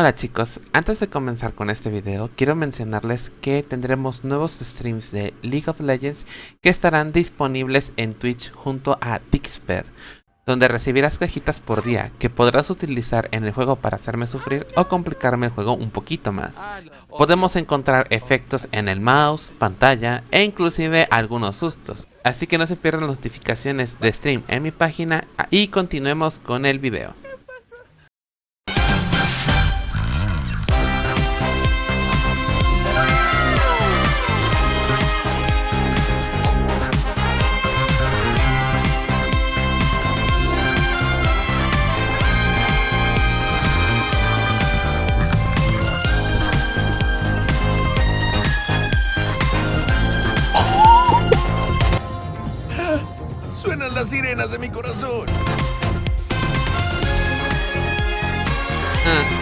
Hola chicos, antes de comenzar con este video, quiero mencionarles que tendremos nuevos streams de League of Legends que estarán disponibles en Twitch junto a Dixper, donde recibirás cajitas por día que podrás utilizar en el juego para hacerme sufrir o complicarme el juego un poquito más. Podemos encontrar efectos en el mouse, pantalla e inclusive algunos sustos, así que no se pierdan notificaciones de stream en mi página y continuemos con el video. las sirenas de mi corazón. Ah.